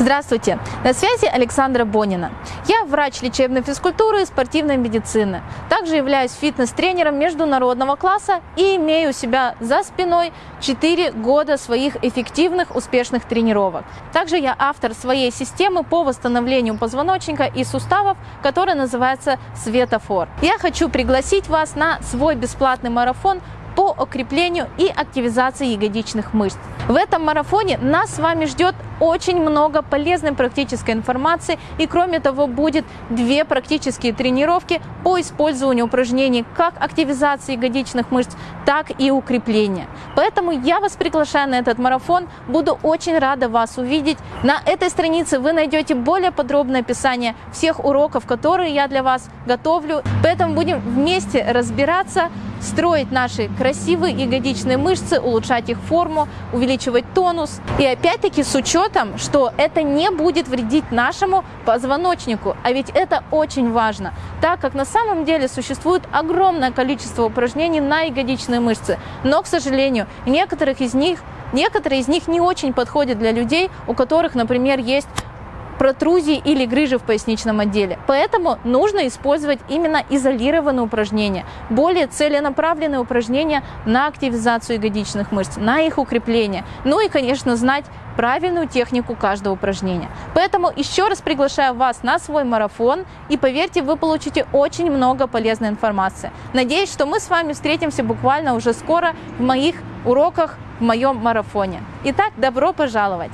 Здравствуйте! На связи Александра Бонина. Я врач лечебной физкультуры и спортивной медицины. Также являюсь фитнес-тренером международного класса и имею у себя за спиной 4 года своих эффективных, успешных тренировок. Также я автор своей системы по восстановлению позвоночника и суставов, которая называется Светофор. Я хочу пригласить вас на свой бесплатный марафон по укреплению и активизации ягодичных мышц. В этом марафоне нас с вами ждет очень много полезной практической информации и кроме того будет две практические тренировки по использованию упражнений как активизации ягодичных мышц, так и укрепления. Поэтому я вас приглашаю на этот марафон, буду очень рада вас увидеть. На этой странице вы найдете более подробное описание всех уроков, которые я для вас готовлю. Поэтому будем вместе разбираться, строить наши красивые ягодичные мышцы, улучшать их форму, увеличивать тонус. И опять-таки с учетом, что это не будет вредить нашему позвоночнику. А ведь это очень важно, так как на самом деле существует огромное количество упражнений на ягодичные мышцы. Но, к сожалению, некоторых из них Некоторые из них не очень подходят для людей, у которых, например, есть протрузии или грыжи в поясничном отделе. Поэтому нужно использовать именно изолированные упражнения, более целенаправленные упражнения на активизацию ягодичных мышц, на их укрепление. Ну и, конечно, знать правильную технику каждого упражнения. Поэтому еще раз приглашаю вас на свой марафон и поверьте, вы получите очень много полезной информации. Надеюсь, что мы с вами встретимся буквально уже скоро в моих уроках в моем марафоне. Итак, добро пожаловать!